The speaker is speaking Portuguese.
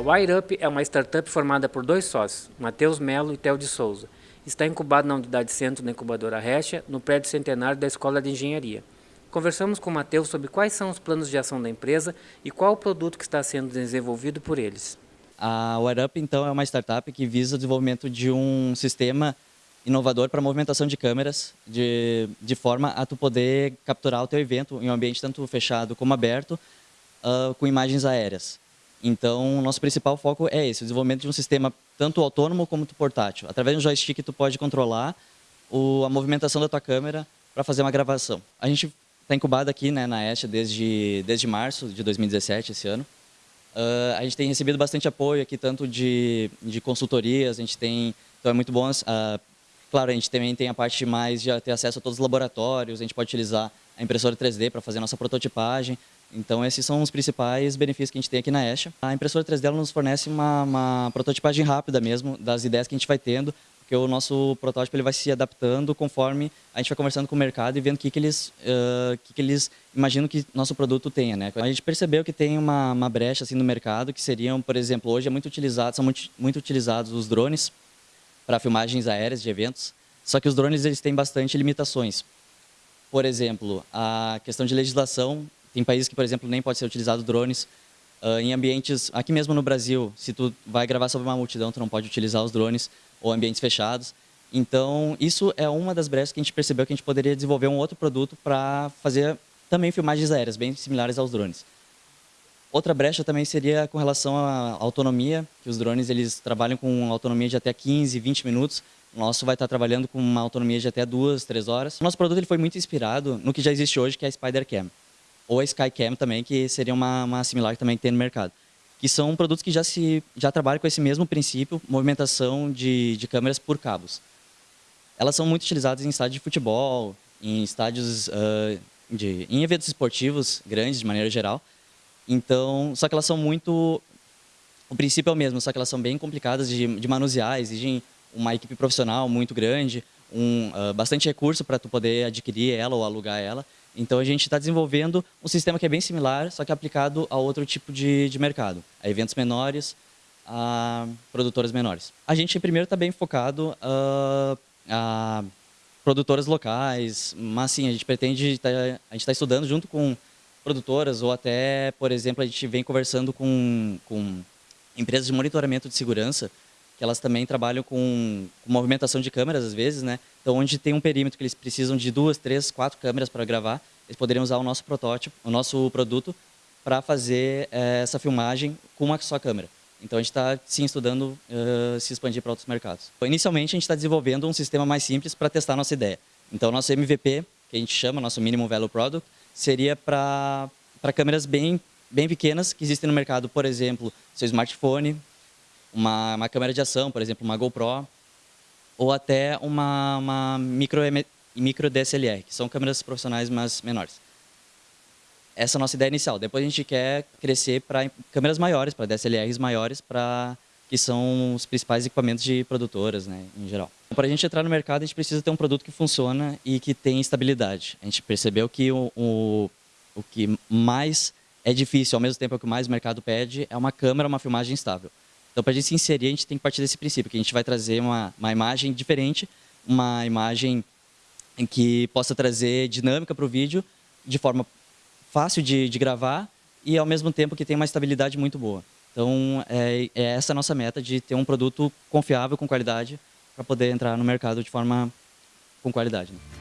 A WireUp é uma startup formada por dois sócios, Matheus Melo e Theo de Souza. Está incubado na unidade centro da incubadora Recha, no prédio centenário da Escola de Engenharia. Conversamos com o Matheus sobre quais são os planos de ação da empresa e qual o produto que está sendo desenvolvido por eles. A WireUp, então, é uma startup que visa o desenvolvimento de um sistema inovador para movimentação de câmeras, de, de forma a tu poder capturar o teu evento em um ambiente tanto fechado como aberto, uh, com imagens aéreas. Então, nosso principal foco é esse, o desenvolvimento de um sistema tanto autônomo como portátil. Através de um joystick, tu pode controlar o, a movimentação da tua câmera para fazer uma gravação. A gente está incubado aqui né, na Este desde, desde março de 2017, esse ano. Uh, a gente tem recebido bastante apoio aqui, tanto de, de consultorias, a gente tem, então é muito bom. Uh, claro, a gente também tem a parte mais de ter acesso a todos os laboratórios, a gente pode utilizar a impressora 3D para fazer a nossa prototipagem, então, esses são os principais benefícios que a gente tem aqui na Esha. A impressora 3D nos fornece uma, uma, prototipagem rápida mesmo das ideias que a gente vai tendo, porque o nosso protótipo ele vai se adaptando conforme a gente vai conversando com o mercado e vendo o que, que, eles, uh, que, que eles imaginam que nosso produto tenha. Né? A gente percebeu que tem uma, uma brecha assim, no mercado, que seriam, por exemplo, hoje é muito utilizado, são muito, muito utilizados os drones para filmagens aéreas de eventos, só que os drones eles têm bastante limitações. Por exemplo, a questão de legislação tem países que, por exemplo, nem pode ser utilizado drones. Uh, em ambientes, aqui mesmo no Brasil, se tu vai gravar sobre uma multidão, tu não pode utilizar os drones ou ambientes fechados. Então, isso é uma das brechas que a gente percebeu que a gente poderia desenvolver um outro produto para fazer também filmagens aéreas, bem similares aos drones. Outra brecha também seria com relação à autonomia, que os drones eles trabalham com autonomia de até 15, 20 minutos. O nosso vai estar trabalhando com uma autonomia de até 2, 3 horas. O nosso produto ele foi muito inspirado no que já existe hoje, que é a SpiderCam ou a Skycam também, que seria uma, uma similar que também tem no mercado. Que são produtos que já, se, já trabalham com esse mesmo princípio, movimentação de, de câmeras por cabos. Elas são muito utilizadas em estádios de futebol, em estádios, uh, de, em eventos esportivos grandes, de maneira geral. Então, só que elas são muito... O princípio é o mesmo, só que elas são bem complicadas de, de manusear, exigem uma equipe profissional muito grande, um, uh, bastante recurso para tu poder adquirir ela ou alugar ela. Então a gente está desenvolvendo um sistema que é bem similar, só que aplicado a outro tipo de, de mercado, a eventos menores, a produtoras menores. A gente primeiro está bem focado uh, a produtoras locais, mas sim, a gente pretende, tá, a gente está estudando junto com produtoras ou até, por exemplo, a gente vem conversando com, com empresas de monitoramento de segurança que elas também trabalham com, com, movimentação de câmeras às vezes, né? Então, onde tem um perímetro que eles precisam de duas, três, quatro câmeras para gravar, eles poderiam usar o nosso protótipo, o nosso produto, para fazer é, essa filmagem com uma só câmera. Então, a gente está, sim, estudando uh, se expandir para outros mercados. Inicialmente, a gente está desenvolvendo um sistema mais simples para testar a nossa ideia. Então, nosso MVP, que a gente chama, nosso Minimum Value Product, seria para câmeras bem, bem pequenas que existem no mercado, por exemplo, seu smartphone, uma, uma câmera de ação, por exemplo, uma GoPro, ou até uma, uma micro, micro DSLR, que são câmeras profissionais, mas menores. Essa é a nossa ideia inicial. Depois a gente quer crescer para câmeras maiores, para DSLRs maiores, para que são os principais equipamentos de produtoras, né, em geral. Para a gente entrar no mercado, a gente precisa ter um produto que funciona e que tem estabilidade. A gente percebeu que o, o, o que mais é difícil, ao mesmo tempo é o que mais o mercado pede, é uma câmera, uma filmagem estável. Então, para a gente se inserir, a gente tem que partir desse princípio, que a gente vai trazer uma, uma imagem diferente, uma imagem em que possa trazer dinâmica para o vídeo, de forma fácil de, de, gravar e, ao mesmo tempo, que tenha uma estabilidade muito boa. Então, é, é essa a nossa meta, de ter um produto confiável, com qualidade, para poder entrar no mercado de forma com qualidade. Né?